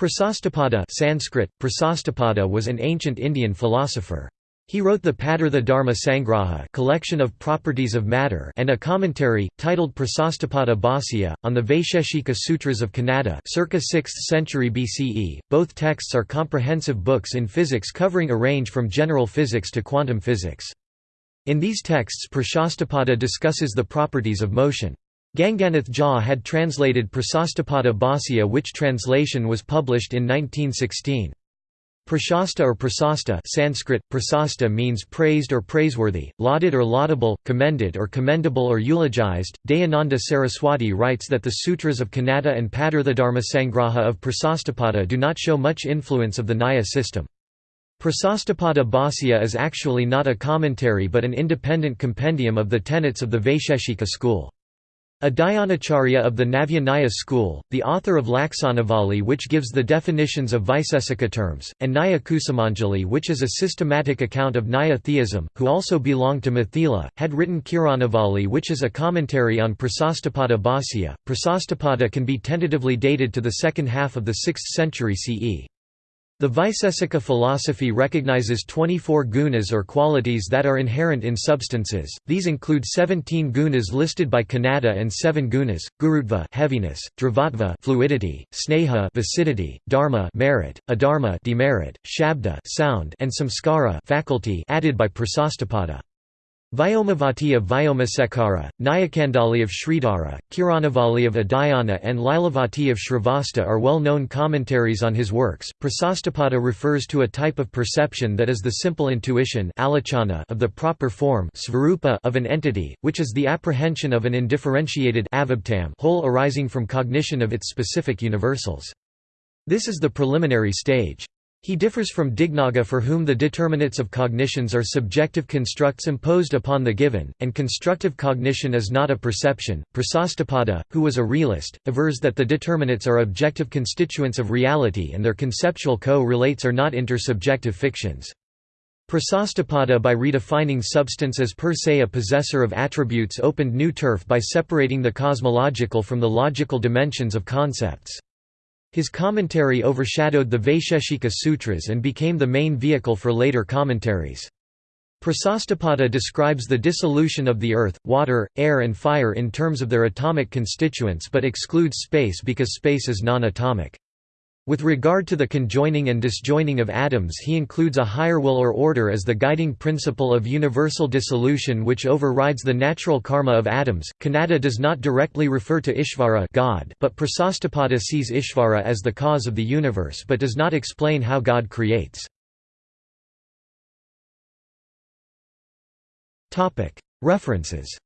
Prasastapada Sanskrit, Prasastapada was an ancient Indian philosopher. He wrote the Padartha Dharma Sangraha collection of properties of matter and a commentary, titled Prasastapada Bhāsya, on the Vaisheshika Sutras of Kanada circa 6th century BCE. Both texts are comprehensive books in physics covering a range from general physics to quantum physics. In these texts Prasastapada discusses the properties of motion. Ganganath Jha had translated Prasastapada Bhāsya which translation was published in 1916. Prashasta or prasasta Sanskrit, prasasta means praised or praiseworthy, lauded or laudable, commended or commendable or eulogized. Dayananda Saraswati writes that the sutras of Kanada and Padartha Sangraha of Prasastapada do not show much influence of the Nyaya system. Prasastapada Bhāsya is actually not a commentary but an independent compendium of the tenets of the Vaisheshika school. Udayanacharya of the Navya school, the author of Laksanavali which gives the definitions of Vaisesika terms, and Nyaya Kusumanjali which is a systematic account of Nyaya theism, who also belonged to Mithila, had written Kiranavali which is a commentary on Prasastapada Bhāsya. Prasastapada can be tentatively dated to the second half of the 6th century CE. The Vaisesika philosophy recognizes 24 gunas or qualities that are inherent in substances. These include 17 gunas listed by Kanada and 7 gunas: gurutva heaviness, dravatva fluidity, sneha viscidity, dharma merit, adharma demerit, shabda sound, and samskara faculty added by Prasastapada. Vyomavati of Vyomasekara, Nyayakandali of Sridhara, Kiranavali of Udayana and Lilavati of Shrivasta are well-known commentaries on his works. Prasastapada refers to a type of perception that is the simple intuition of the proper form of an entity, which is the apprehension of an indifferentiated whole arising from cognition of its specific universals. This is the preliminary stage. He differs from Dignaga for whom the determinates of cognitions are subjective constructs imposed upon the given, and constructive cognition is not a perception. Prasastapada, who was a realist, avers that the determinates are objective constituents of reality and their conceptual co-relates are not intersubjective fictions. Prasastapada by redefining substance as per se a possessor of attributes opened new turf by separating the cosmological from the logical dimensions of concepts. His commentary overshadowed the Vaisheshika Sutras and became the main vehicle for later commentaries. Prasastapada describes the dissolution of the earth, water, air and fire in terms of their atomic constituents but excludes space because space is non-atomic. With regard to the conjoining and disjoining of atoms he includes a higher will or order as the guiding principle of universal dissolution which overrides the natural karma of atoms. Kanada does not directly refer to Ishvara God, but Prasastapada sees Ishvara as the cause of the universe but does not explain how God creates. References